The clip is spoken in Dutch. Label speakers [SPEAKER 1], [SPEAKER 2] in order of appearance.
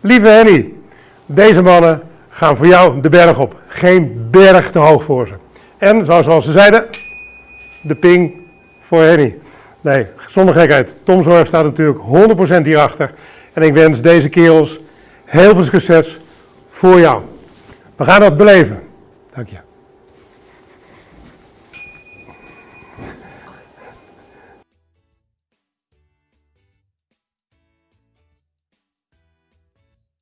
[SPEAKER 1] Lieve Henny, deze mannen gaan voor jou de berg op. Geen berg te hoog voor ze. En zoals ze zeiden, de ping voor Henny. Nee, zonder gekheid. Tom Zorg staat natuurlijk 100% hierachter. En ik wens deze kerels heel veel succes voor jou. We gaan dat beleven. Dank je.